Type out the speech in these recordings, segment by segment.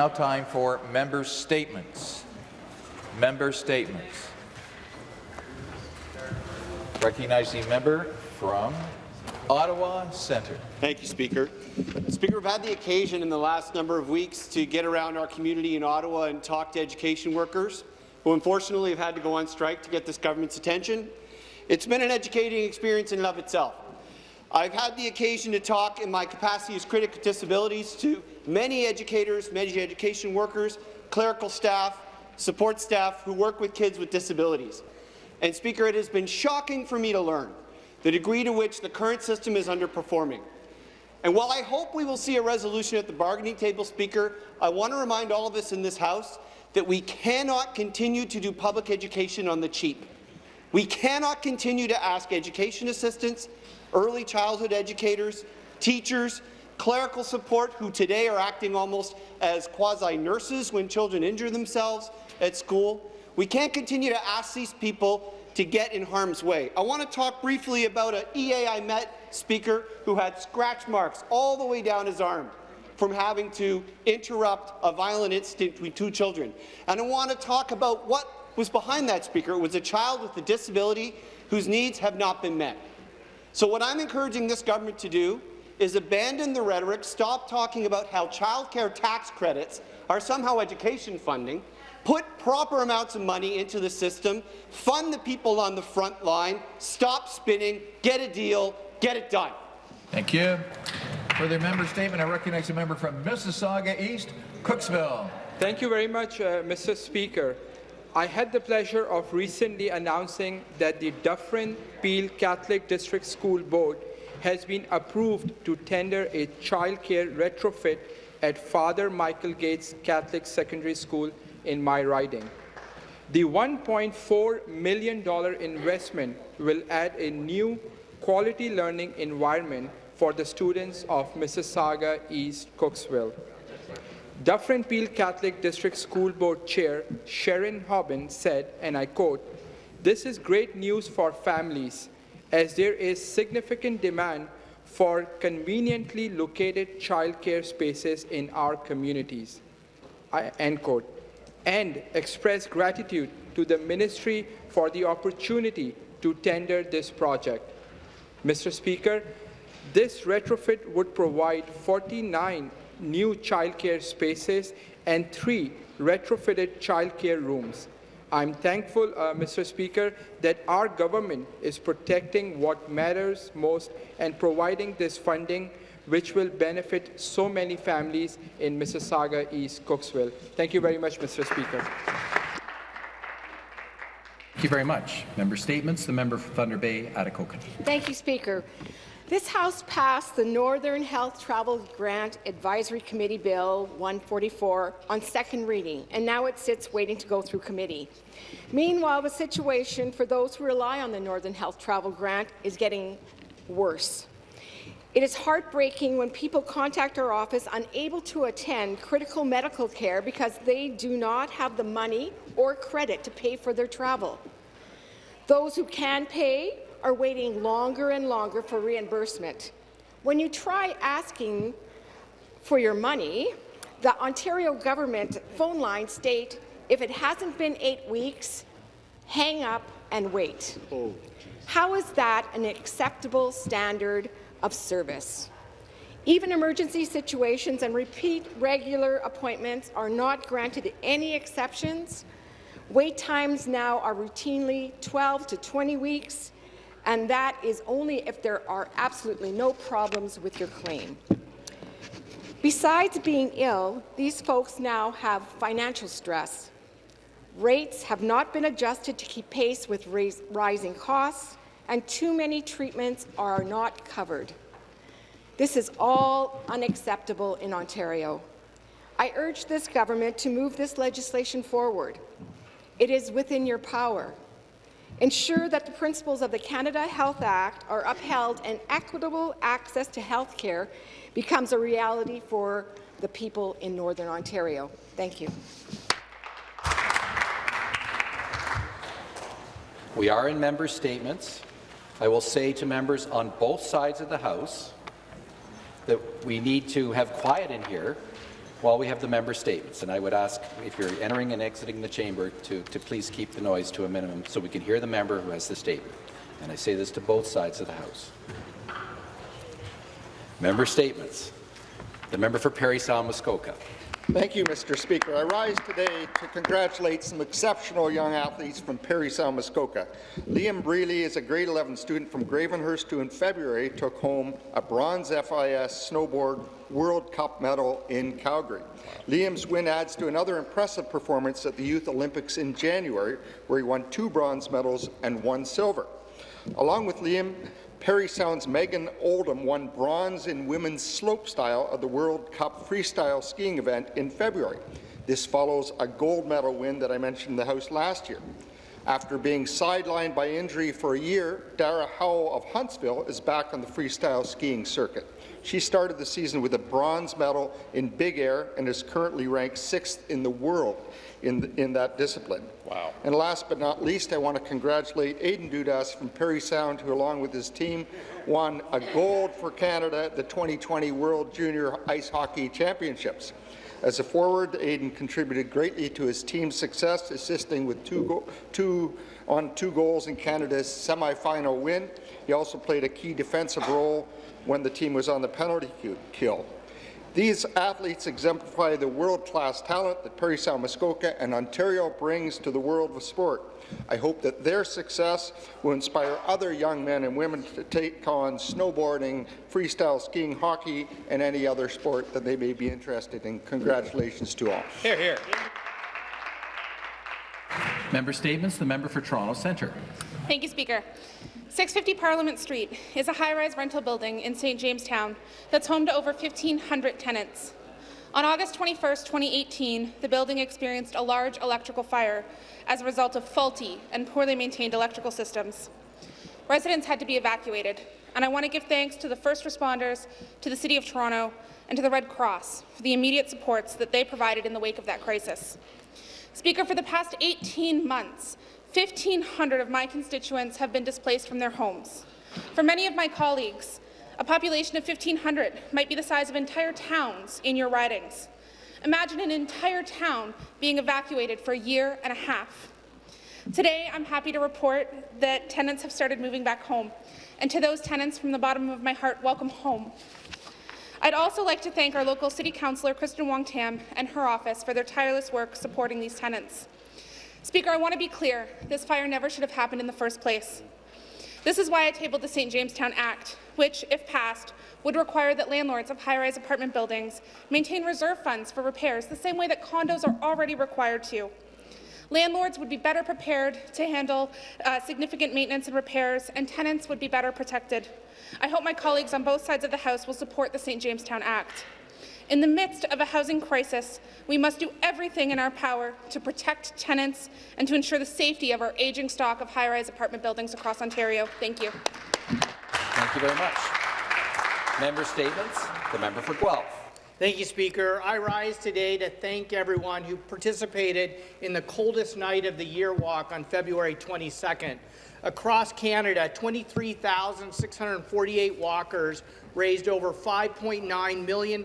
Now time for member statements. Member statements. Recognizing member from Ottawa Centre. Thank you, Speaker. Speaker, we've had the occasion in the last number of weeks to get around our community in Ottawa and talk to education workers who unfortunately have had to go on strike to get this government's attention. It's been an educating experience in and of itself. I've had the occasion to talk in my capacity as critic of disabilities to many educators, many education workers, clerical staff, support staff who work with kids with disabilities. And Speaker, it has been shocking for me to learn the degree to which the current system is underperforming. And while I hope we will see a resolution at the bargaining table, Speaker, I want to remind all of us in this House that we cannot continue to do public education on the cheap. We cannot continue to ask education assistants, early childhood educators, teachers, clerical support who today are acting almost as quasi-nurses when children injure themselves at school. We can't continue to ask these people to get in harm's way. I want to talk briefly about an EA I met speaker who had scratch marks all the way down his arm from having to interrupt a violent incident between two children. And I want to talk about what was behind that speaker. It was a child with a disability whose needs have not been met. So what I'm encouraging this government to do is abandon the rhetoric, stop talking about how childcare tax credits are somehow education funding, put proper amounts of money into the system, fund the people on the front line, stop spinning, get a deal, get it done. Thank you. Further member statement, I recognize a member from Mississauga East, Cooksville. Thank you very much, uh, Mr. Speaker. I had the pleasure of recently announcing that the Dufferin Peel Catholic District School Board has been approved to tender a childcare retrofit at Father Michael Goetz Catholic Secondary School in my riding. The $1.4 million investment will add a new quality learning environment for the students of Mississauga East Cooksville. Dufferin Peel Catholic District School Board Chair Sharon Hobin said, and I quote, this is great news for families as there is significant demand for conveniently located childcare spaces in our communities, I, end quote, and express gratitude to the Ministry for the opportunity to tender this project. Mr. Speaker, this retrofit would provide 49 new childcare spaces and three retrofitted childcare rooms. I'm thankful, uh, Mr. Speaker, that our government is protecting what matters most and providing this funding which will benefit so many families in Mississauga East Cooksville. Thank you very much, Mr. Speaker. Thank you very much. Member statements. The member for Thunder Bay, Atikokan. Thank you, Speaker. This House passed the Northern Health Travel Grant Advisory Committee Bill 144 on second reading, and now it sits waiting to go through committee. Meanwhile, the situation for those who rely on the Northern Health Travel Grant is getting worse. It is heartbreaking when people contact our office unable to attend critical medical care because they do not have the money or credit to pay for their travel. Those who can pay are waiting longer and longer for reimbursement. When you try asking for your money, the Ontario government phone lines state if it hasn't been eight weeks, hang up and wait. Oh. How is that an acceptable standard of service? Even emergency situations and repeat regular appointments are not granted any exceptions. Wait times now are routinely 12 to 20 weeks, and that is only if there are absolutely no problems with your claim. Besides being ill, these folks now have financial stress. Rates have not been adjusted to keep pace with rising costs, and too many treatments are not covered. This is all unacceptable in Ontario. I urge this government to move this legislation forward. It is within your power. Ensure that the principles of the Canada Health Act are upheld and equitable access to health care becomes a reality for the people in Northern Ontario. Thank you. We are in member statements. I will say to members on both sides of the House that we need to have quiet in here while we have the member statements. And I would ask, if you're entering and exiting the chamber, to, to please keep the noise to a minimum so we can hear the member who has the statement. And I say this to both sides of the House. Member statements. The member for Parry Sound Muskoka. Thank you, Mr. Speaker. I rise today to congratulate some exceptional young athletes from Parry Sound Muskoka. Liam Brearley is a grade 11 student from Gravenhurst who in February took home a bronze FIS snowboard World Cup medal in Calgary. Liam's win adds to another impressive performance at the Youth Olympics in January, where he won two bronze medals and one silver. Along with Liam, Parry Sound's Megan Oldham won bronze in women's slopestyle of the World Cup freestyle skiing event in February. This follows a gold medal win that I mentioned in the House last year. After being sidelined by injury for a year, Dara Howell of Huntsville is back on the freestyle skiing circuit. She started the season with a bronze medal in big air and is currently ranked sixth in the world in, the, in that discipline. Wow. And last but not least, I want to congratulate Aidan Dudas from Parry Sound, who along with his team won a gold for Canada at the 2020 World Junior Ice Hockey Championships. As a forward, Aidan contributed greatly to his team's success, assisting with two, two on two goals in Canada's semi-final win. He also played a key defensive role when the team was on the penalty kill. These athletes exemplify the world-class talent that Parry Sound Muskoka and Ontario brings to the world of sport. I hope that their success will inspire other young men and women to take on snowboarding, freestyle skiing, hockey, and any other sport that they may be interested in. Congratulations to all. Hear, hear. Member statements. The member for Toronto Centre. Thank you, Speaker. 650 Parliament Street is a high-rise rental building in St. Jamestown that's home to over 1,500 tenants. On August 21, 2018, the building experienced a large electrical fire as a result of faulty and poorly maintained electrical systems. Residents had to be evacuated, and I want to give thanks to the first responders, to the City of Toronto, and to the Red Cross for the immediate supports that they provided in the wake of that crisis. Speaker, for the past 18 months, 1,500 of my constituents have been displaced from their homes. For many of my colleagues, a population of 1,500 might be the size of entire towns in your ridings. Imagine an entire town being evacuated for a year and a half. Today, I'm happy to report that tenants have started moving back home. And to those tenants, from the bottom of my heart, welcome home. I'd also like to thank our local City Councillor, Kristyn Wong Tam, and her office for their tireless work supporting these tenants. Speaker, I want to be clear. This fire never should have happened in the first place. This is why I tabled the St. Jamestown Act, which, if passed, would require that landlords of high-rise apartment buildings maintain reserve funds for repairs the same way that condos are already required to. Landlords would be better prepared to handle uh, significant maintenance and repairs, and tenants would be better protected. I hope my colleagues on both sides of the House will support the St. Jamestown Act. In the midst of a housing crisis, we must do everything in our power to protect tenants and to ensure the safety of our aging stock of high-rise apartment buildings across Ontario. Thank you. Thank you very much. Member statements. The member for Guelph. Thank you, Speaker. I rise today to thank everyone who participated in the coldest night of the year walk on February 22nd. Across Canada, 23,648 walkers raised over $5.9 million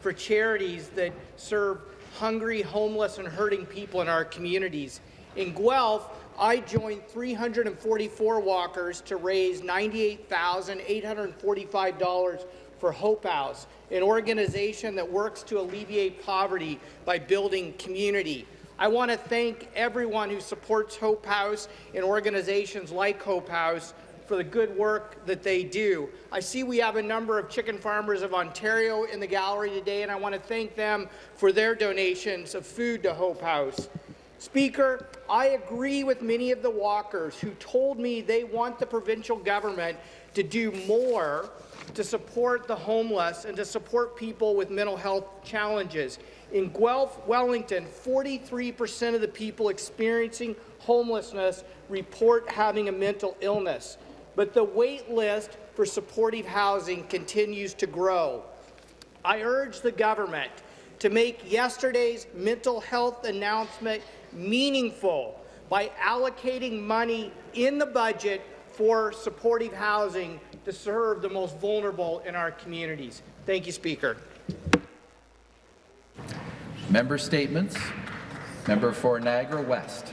for charities that serve hungry, homeless, and hurting people in our communities. In Guelph, I joined 344 walkers to raise $98,845 for Hope House, an organization that works to alleviate poverty by building community. I want to thank everyone who supports Hope House and organizations like Hope House for the good work that they do. I see we have a number of chicken farmers of Ontario in the gallery today, and I want to thank them for their donations of food to Hope House. Speaker, I agree with many of the walkers who told me they want the provincial government to do more to support the homeless and to support people with mental health challenges. In Guelph, Wellington, 43% of the people experiencing homelessness report having a mental illness. But the wait list for supportive housing continues to grow. I urge the government to make yesterday's mental health announcement meaningful by allocating money in the budget for supportive housing to serve the most vulnerable in our communities. Thank you, Speaker. Member statements. Member for Niagara West.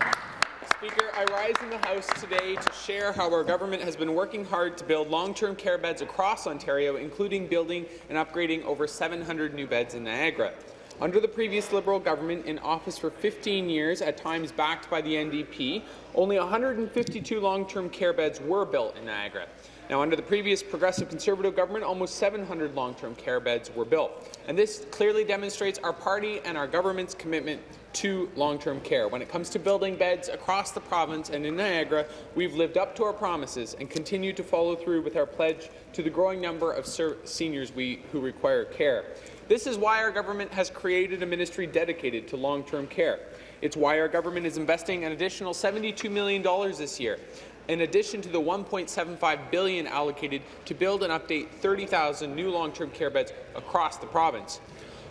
Speaker, I rise in the House today to share how our government has been working hard to build long-term care beds across Ontario, including building and upgrading over 700 new beds in Niagara. Under the previous Liberal government in office for 15 years, at times backed by the NDP, only 152 long-term care beds were built in Niagara. Now, under the previous Progressive Conservative government, almost 700 long-term care beds were built. And this clearly demonstrates our party and our government's commitment to long-term care. When it comes to building beds across the province and in Niagara, we've lived up to our promises and continue to follow through with our pledge to the growing number of seniors we, who require care. This is why our government has created a ministry dedicated to long-term care. It's why our government is investing an additional $72 million this year, in addition to the 1.75 billion allocated to build and update 30,000 new long-term care beds across the province.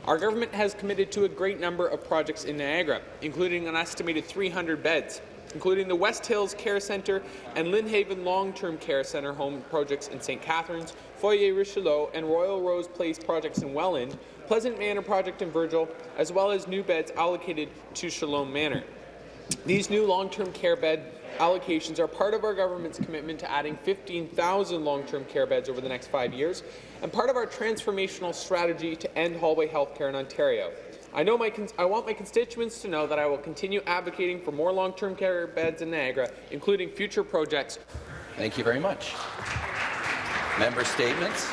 Our government has committed to a great number of projects in Niagara, including an estimated 300 beds, including the West Hills Care Centre and Linhaven Long-Term Care Centre home projects in St. Catharines, Foyer Richelieu and Royal Rose Place projects in Welland, Pleasant Manor project in Virgil, as well as new beds allocated to Shalom Manor. These new long-term care bed allocations are part of our government's commitment to adding 15,000 long-term care beds over the next five years and part of our transformational strategy to end hallway health care in Ontario. I, know my I want my constituents to know that I will continue advocating for more long-term care beds in Niagara, including future projects. Thank you very much. Member statements.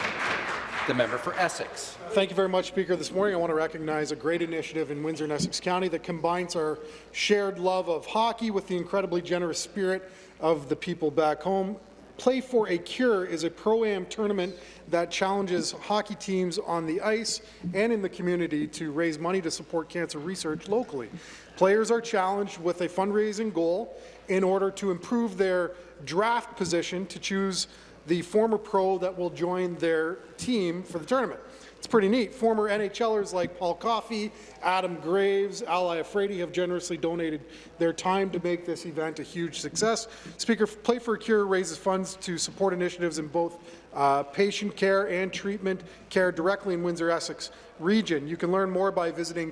The member for Essex. Thank you very much, Speaker. This morning I want to recognize a great initiative in Windsor and Essex County that combines our shared love of hockey with the incredibly generous spirit of the people back home. Play for a Cure is a pro-am tournament that challenges hockey teams on the ice and in the community to raise money to support cancer research locally. Players are challenged with a fundraising goal in order to improve their draft position to choose the former pro that will join their team for the tournament. It's pretty neat. Former NHLers like Paul Coffey, Adam Graves, Al Iafrate have generously donated their time to make this event a huge success. Speaker, Play for a Cure raises funds to support initiatives in both uh, patient care and treatment care directly in Windsor-Essex region. You can learn more by visiting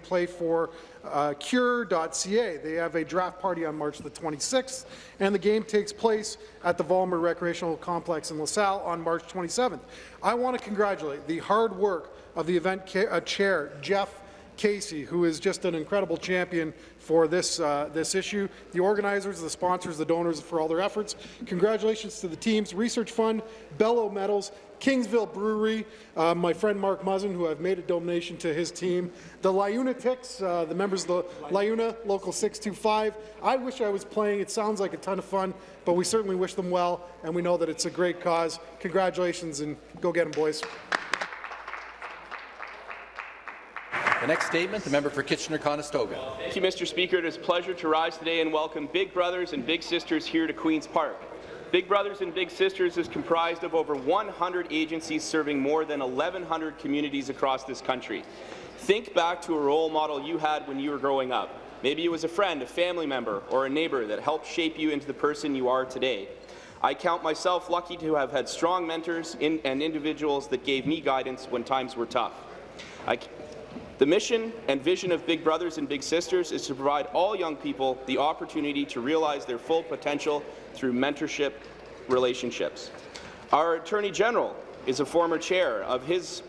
playforcure.ca. They have a draft party on March the 26th, and the game takes place at the Vollmer Recreational Complex in LaSalle on March 27th. I want to congratulate the hard work of the event uh, chair, Jeff Casey, who is just an incredible champion for this, uh, this issue, the organizers, the sponsors, the donors for all their efforts. Congratulations to the teams, Research Fund, Bellow Metals, Kingsville Brewery, uh, my friend Mark Muzzin, who I've made a donation to his team, the Liunatics, uh, the members of the Liuna Local 625. I wish I was playing. It sounds like a ton of fun, but we certainly wish them well, and we know that it's a great cause. Congratulations, and go get them, boys. The next statement, the member for Kitchener-Conestoga. Thank you, Mr. Speaker. It is a pleasure to rise today and welcome Big Brothers and Big Sisters here to Queen's Park. Big Brothers and Big Sisters is comprised of over 100 agencies serving more than 1,100 communities across this country. Think back to a role model you had when you were growing up. Maybe it was a friend, a family member, or a neighbor that helped shape you into the person you are today. I count myself lucky to have had strong mentors in, and individuals that gave me guidance when times were tough. I, the mission and vision of Big Brothers and Big Sisters is to provide all young people the opportunity to realize their full potential through mentorship relationships. Our Attorney General is a former chair of his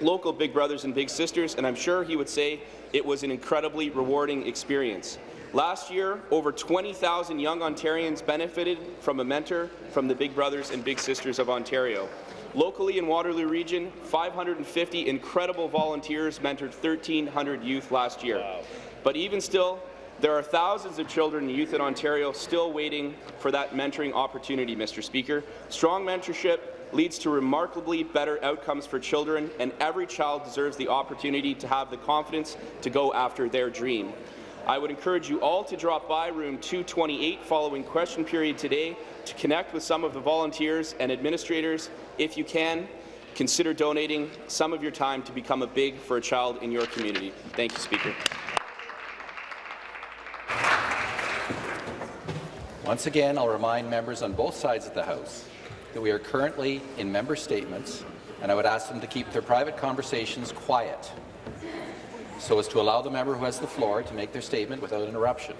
local Big Brothers and Big Sisters, and I'm sure he would say it was an incredibly rewarding experience. Last year, over 20,000 young Ontarians benefited from a mentor from the Big Brothers and Big Sisters of Ontario. Locally in Waterloo Region, 550 incredible volunteers mentored 1,300 youth last year. Wow. But even still, there are thousands of children and youth in Ontario still waiting for that mentoring opportunity, Mr. Speaker. Strong mentorship leads to remarkably better outcomes for children, and every child deserves the opportunity to have the confidence to go after their dream. I would encourage you all to drop by room 228 following question period today to connect with some of the volunteers and administrators. If you can, consider donating some of your time to become a big for a child in your community. Thank you, Speaker. Once again, I'll remind members on both sides of the House that we are currently in member statements, and I would ask them to keep their private conversations quiet. So as to allow the member who has the floor to make their statement without interruption.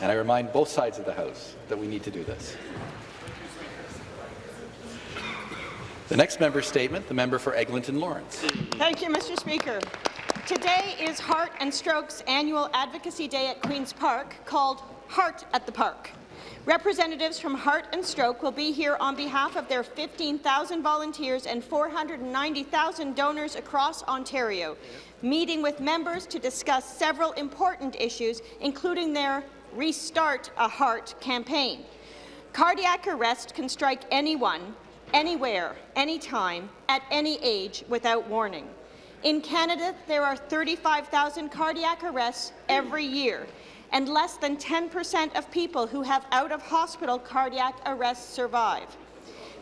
And I remind both sides of the House that we need to do this. The next member's statement, the member for Eglinton Lawrence. Thank you, Mr. Speaker. Today is Heart and Stroke's annual advocacy day at Queen's Park called Heart at the Park. Representatives from Heart and Stroke will be here on behalf of their 15,000 volunteers and 490,000 donors across Ontario, meeting with members to discuss several important issues, including their Restart a Heart campaign. Cardiac arrest can strike anyone, anywhere, anytime, at any age without warning. In Canada, there are 35,000 cardiac arrests every year, and less than 10% of people who have out-of-hospital cardiac arrests survive.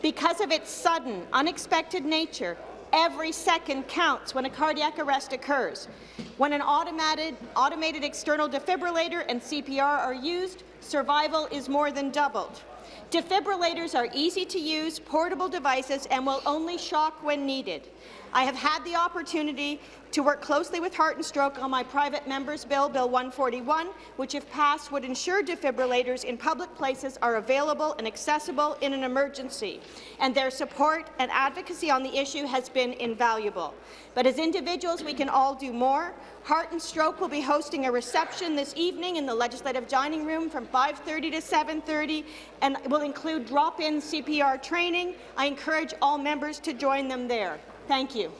Because of its sudden, unexpected nature, every second counts when a cardiac arrest occurs. When an automated, automated external defibrillator and CPR are used, survival is more than doubled. Defibrillators are easy to use, portable devices, and will only shock when needed. I have had the opportunity to work closely with Heart and Stroke on my private member's bill, Bill 141, which, if passed, would ensure defibrillators in public places are available and accessible in an emergency, and their support and advocacy on the issue has been invaluable. But as individuals, we can all do more. Heart and Stroke will be hosting a reception this evening in the Legislative Dining Room from 5.30 to 7.30 and will include drop-in CPR training. I encourage all members to join them there. Thank you.